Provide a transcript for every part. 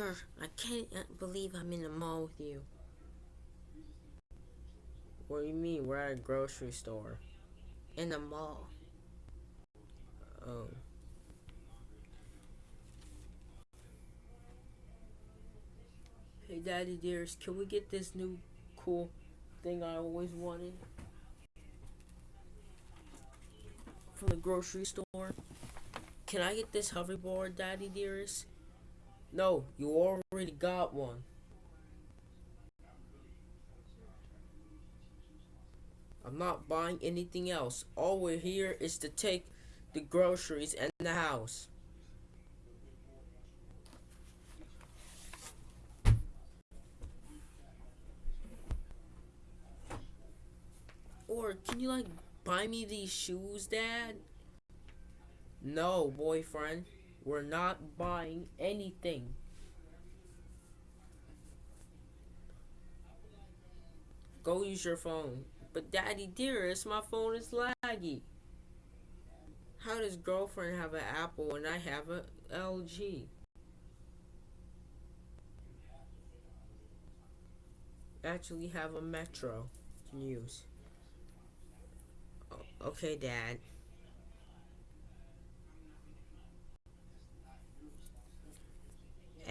Parker, I can't uh, believe I'm in the mall with you. What do you mean? We're at a grocery store. In the mall. Oh. Hey, Daddy dearest, can we get this new cool thing I always wanted? From the grocery store? Can I get this hoverboard, Daddy dearest? No, you already got one. I'm not buying anything else. All we're here is to take the groceries and the house. Or can you like buy me these shoes, Dad? No, boyfriend. We're not buying anything. Go use your phone. But daddy dearest, my phone is laggy. How does girlfriend have an Apple and I have a LG? Actually have a Metro to use. Okay, Dad.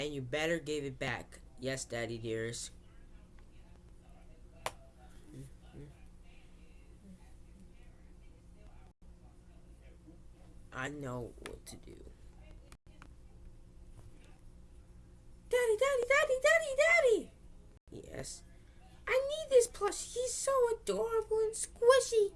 And you better give it back. Yes, Daddy dearest. I know what to do. Daddy, daddy, daddy, daddy, daddy! Yes. I need this plush. He's so adorable and squishy.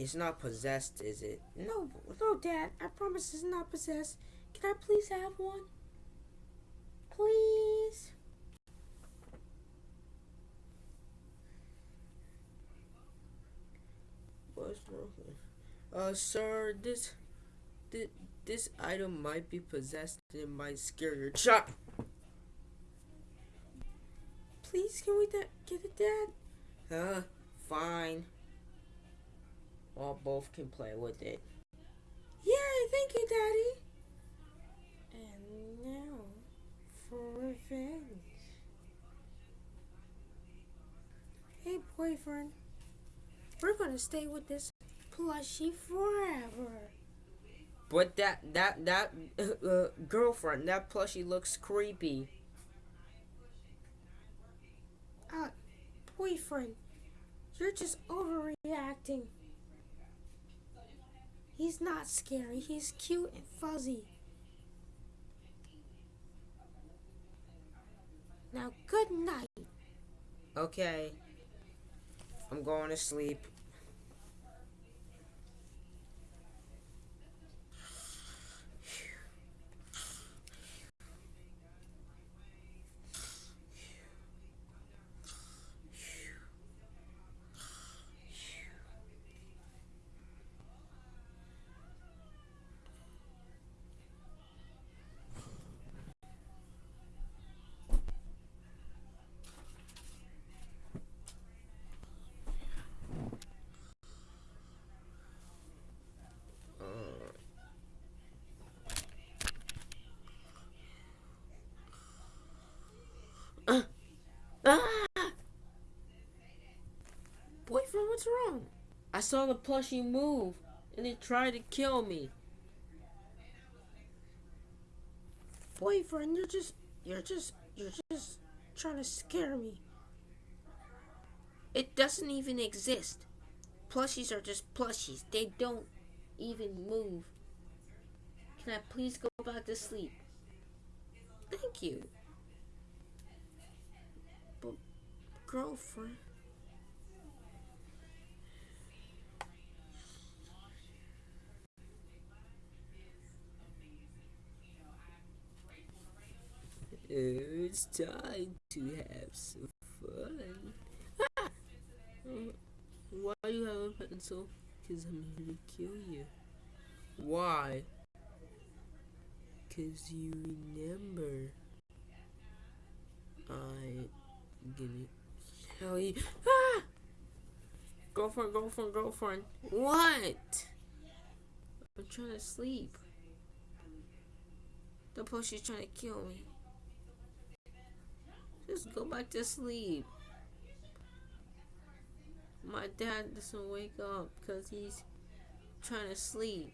It's not possessed, is it? No, no, Dad. I promise it's not possessed. Can I please have one? Please? What's wrong? Uh, sir, this, this, this item might be possessed and it might scare your child. Please, can we get it, Dad? Huh? Fine. Well, both can play with it. Yay, thank you, Daddy. And now, for revenge. Hey, boyfriend. We're gonna stay with this plushie forever. But that, that, that, uh, girlfriend, that plushie looks creepy. Uh, boyfriend, you're just overreacting. He's not scary. He's cute and fuzzy. Now, good night. Okay. I'm going to sleep. I saw the plushie move, and it tried to kill me. Boyfriend, you're just, you're just, you're just trying to scare me. It doesn't even exist. Plushies are just plushies. They don't even move. Can I please go back to sleep? Thank you. But, girlfriend. It's time to have some fun. Ah! Why do you have a pencil? Because I'm here to kill you. Why? Because you remember. I'm gonna tell you. Ah! Girlfriend, girlfriend, girlfriend. What? I'm trying to sleep. plus she's trying to kill me. Just go back to sleep. My dad doesn't wake up because he's trying to sleep.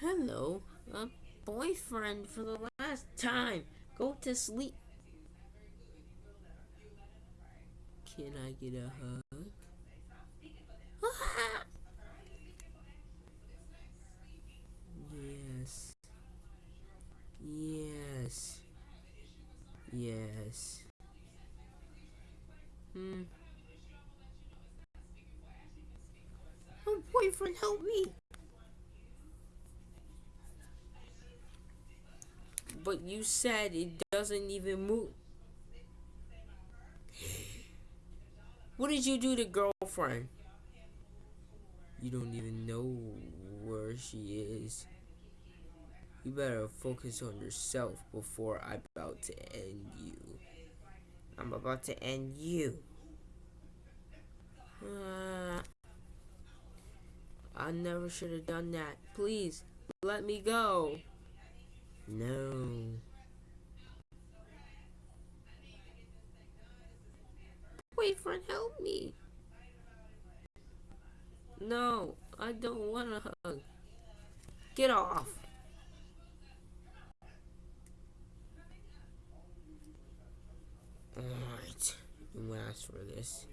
Hello, a boyfriend for the last time. Go to sleep. Can I get a hug? yes. Yes. Yes. Hmm. Oh, boyfriend, help me. But you said it doesn't even move. What did you do to girlfriend? You don't even know where she is. You better focus on yourself before I'm about to end you. I'm about to end you. Uh, I never should have done that. Please, let me go. No. Boyfriend, help me. No, I don't want a hug. Get off. Alright, you asked for this.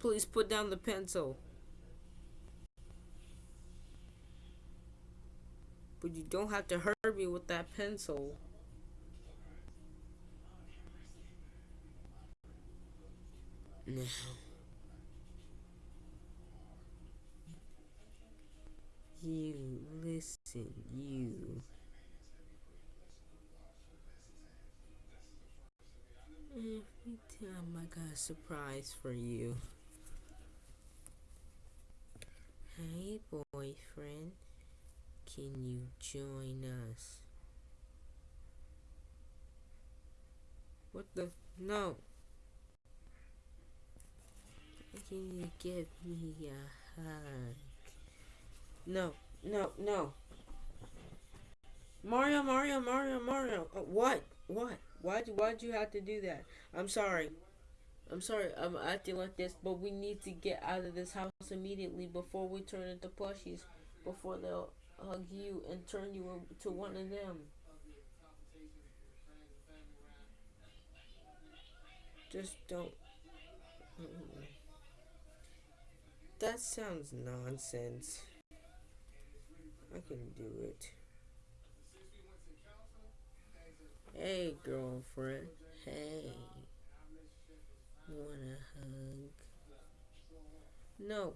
Please put down the pencil. But you don't have to hurt me with that pencil. Now. You listen, you. Every time I got a surprise for you. Hey, boyfriend. Can you join us? What the? No. Can you give me a hug? No, no, no. Mario, Mario, Mario, Mario. Uh, what? What? Why'd why'd you have to do that? I'm sorry. I'm sorry I'm acting like this, but we need to get out of this house immediately before we turn into plushies. Before they'll hug you and turn you into one of them. Just don't. That sounds nonsense. I can do it. Hey, girlfriend. Hey. Want a hug? No.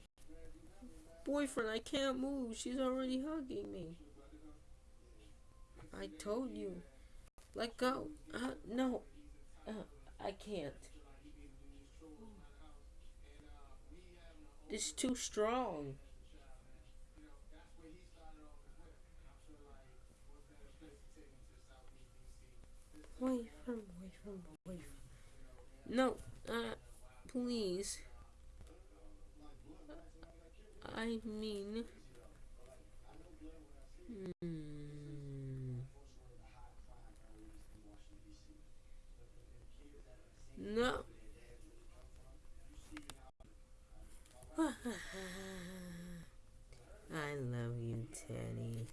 Boyfriend, I can't move. She's already hugging me. I told you. Let go. Uh, no. Uh, I can't. It's too strong. Boyfriend, boyfriend, boyfriend. No, uh, please. I mean, hmm. No. I love you, Teddy.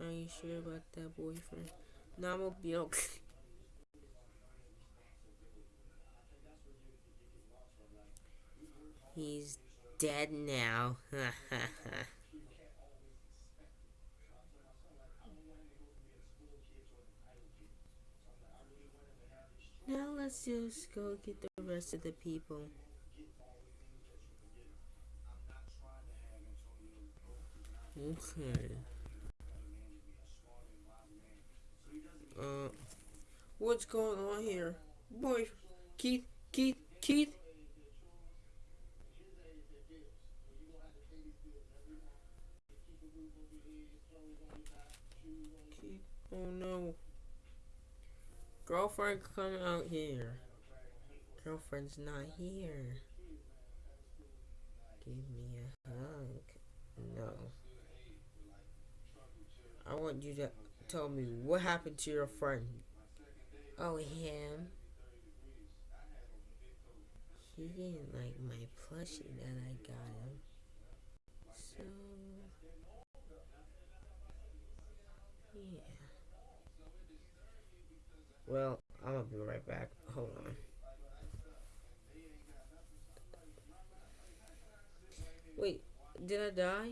Are you sure about that boyfriend? No, I'm gonna be okay. He's dead now. now let's just go get the rest of the people. Okay. Uh, what's going on here? Boy, Keith, Keith, Keith. Keith, Oh no. Girlfriend, come out here. Girlfriend's not here. Give me a hug. No. I want you to tell me what happened to your friend. Oh, him. He didn't like my plushie that I got him. So, yeah. Well, I'm gonna be right back. Hold on. Wait, did I die?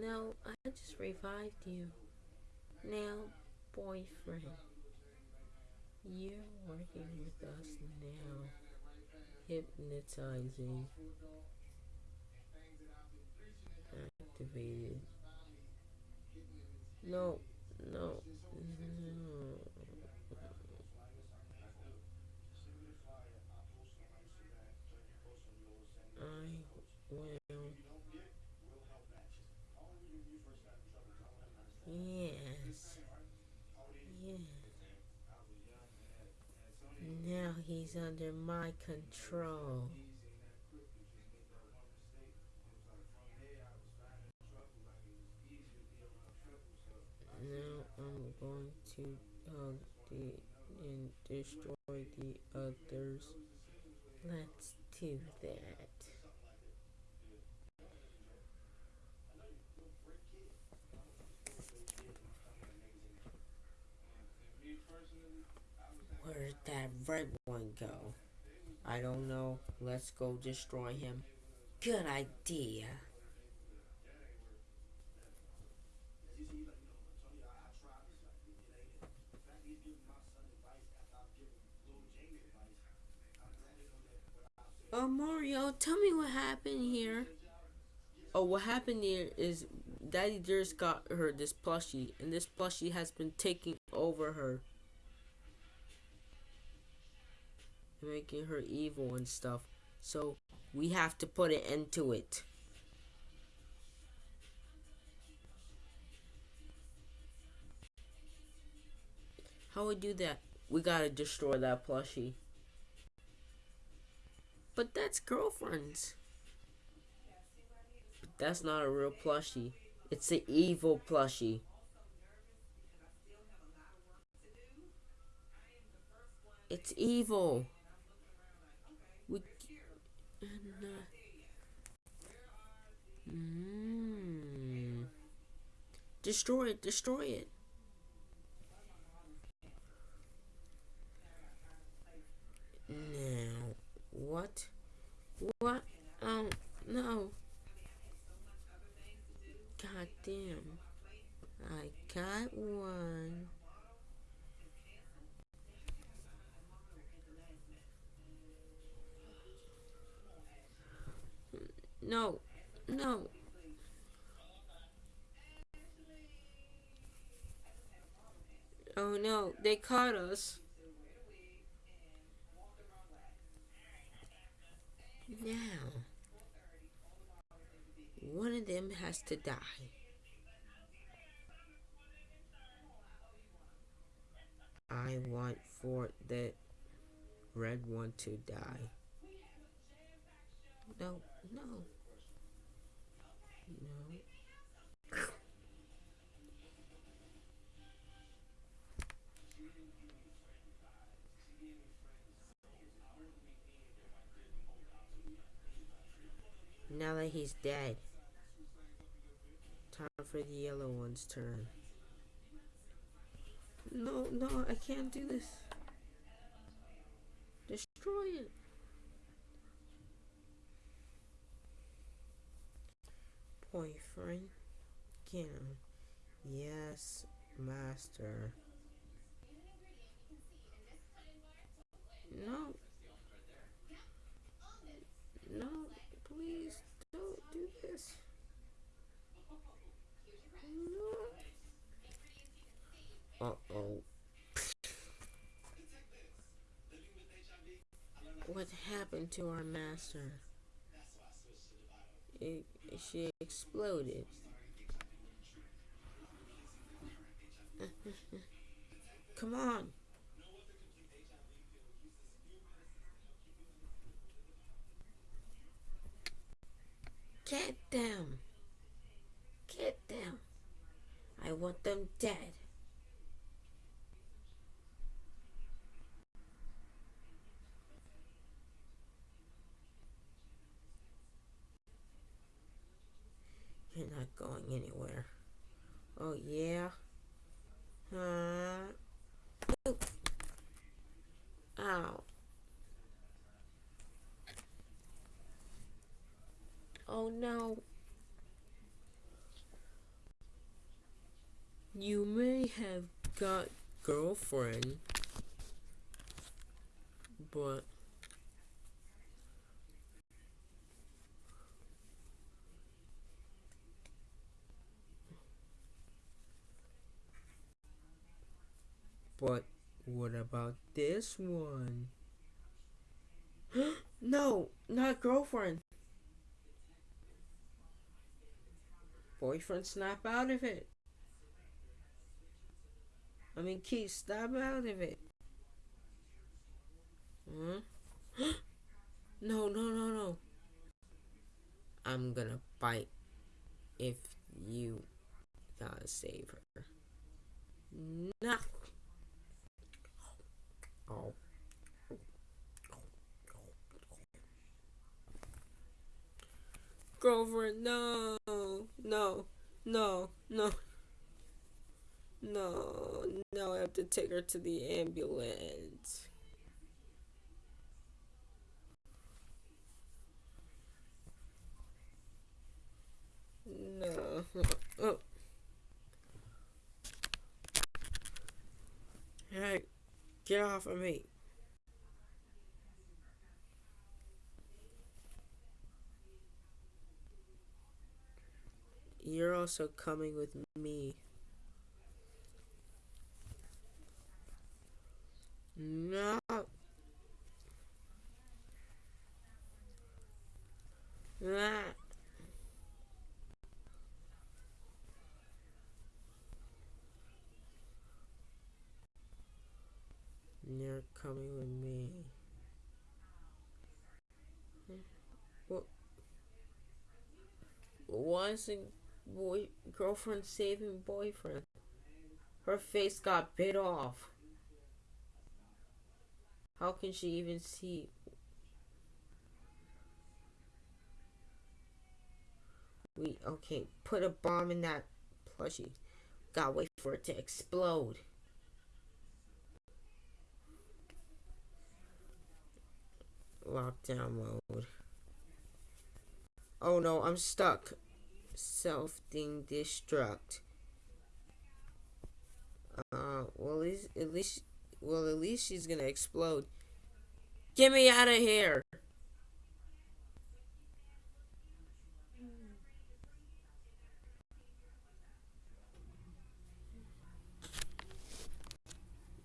No, I just revived you. Now, boyfriend, you're working with us now. Hypnotizing. Activated. No, no. I will. Yes. Yes. Now he's under my control. Now I'm going to hug the and destroy the others. Let's do that. Where'd that red one go? I don't know. Let's go destroy him. Good idea. Oh, Mario, tell me what happened here. Oh, what happened here is Daddy just got her this plushie, and this plushie has been taking over her. Making her evil and stuff. So, we have to put an end to it. How we do that? We gotta destroy that plushie. But that's girlfriends. But that's not a real plushie. It's an evil plushie. It's evil. We. Mm. Destroy it. Destroy it. Now, what? What? Oh, no. God damn. I got one. No. Oh no, they caught us. Now, one of them has to die. I want for the red one to die. No, no. No. Now that he's dead, time for the yellow one's turn. No, no, I can't do this. Destroy it. Boyfriend, him. Yes, master. No. No, please don't do this. No. Uh-oh. What happened to our master? It, she exploded. Come on. Get them. Get them. I want them dead. You're not going anywhere. Oh, yeah? Uh, ow. Oh, no. You may have got girlfriend, but But what about this one? no, not girlfriend. Boyfriend, snap out of it. I mean, Keith, snap out of it. Huh? Hmm? no, no, no, no. I'm gonna bite if you gotta save her. No. Oh. Girlfriend, no, no, no, no, no, no, I have to take her to the ambulance. No. Oh. Hey. Get off of me. You're also coming with me. No. Ah. You're coming with me. What? Why isn't boy girlfriend saving boyfriend? Her face got bit off. How can she even see? We okay. Put a bomb in that plushie. Gotta wait for it to explode. Lockdown mode. Oh no, I'm stuck. Self-thing destruct. Uh, well, at least, well, at least she's gonna explode. Get me out of here!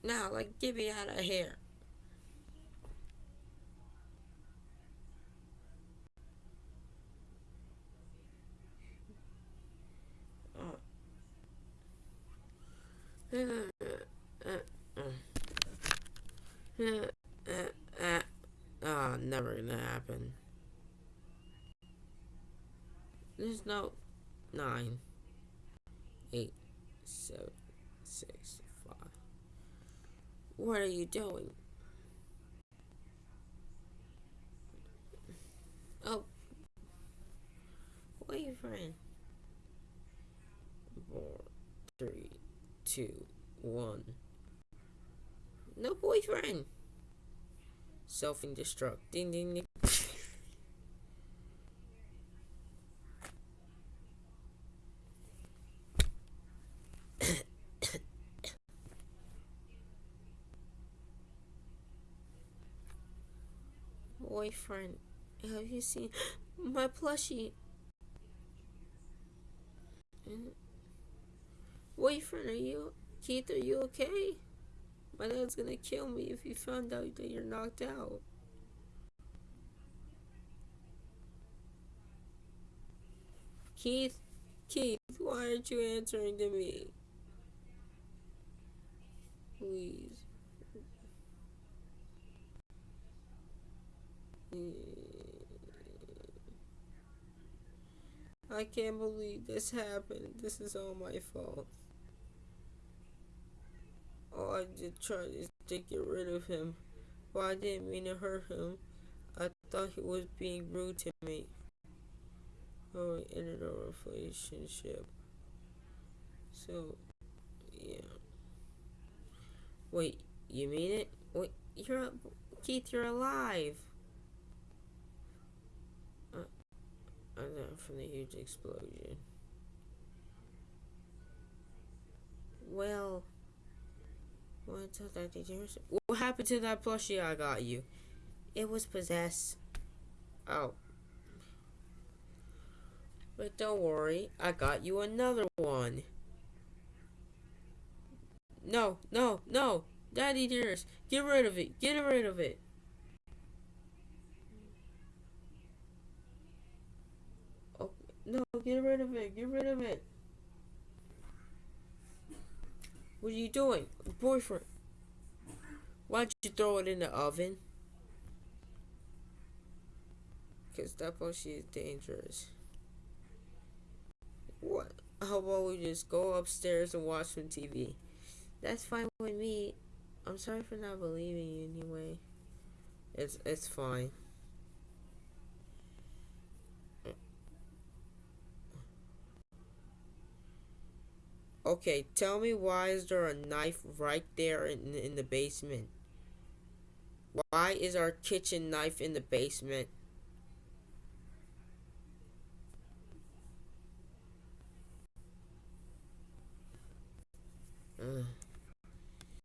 Now, like, get me out of here. Oh, never gonna happen. There's no nine, eight, seven, six, five. What are you doing? Oh, boyfriend. Four, three two, one. No boyfriend. Self-destruct. Ding, ding, ding. boyfriend. Have you seen my plushie? Mm. Boyfriend, are you... Keith, are you okay? My dad's gonna kill me if he found out that you're knocked out. Keith, Keith, why aren't you answering to me? Please. I can't believe this happened. This is all my fault. Oh, I just tried to get rid of him. Well, I didn't mean to hurt him. I thought he was being rude to me. Oh, we ended our relationship. So, yeah. Wait, you mean it? Wait, you're Keith. You're alive. Uh, I'm not from the huge explosion. Well, what happened to that plushie I got you? It was possessed. Oh. But don't worry, I got you another one. No, no, no! Daddy dearest, get rid of it! Get rid of it! Oh, no, get rid of it! Get rid of it! What are you doing? Boyfriend. Why'd you throw it in the oven? Because that plushie is dangerous. What? How about we just go upstairs and watch some TV? That's fine with me. I'm sorry for not believing you anyway. It's it's fine. Okay, tell me why is there a knife right there in, in the basement? Why is our kitchen knife in the basement?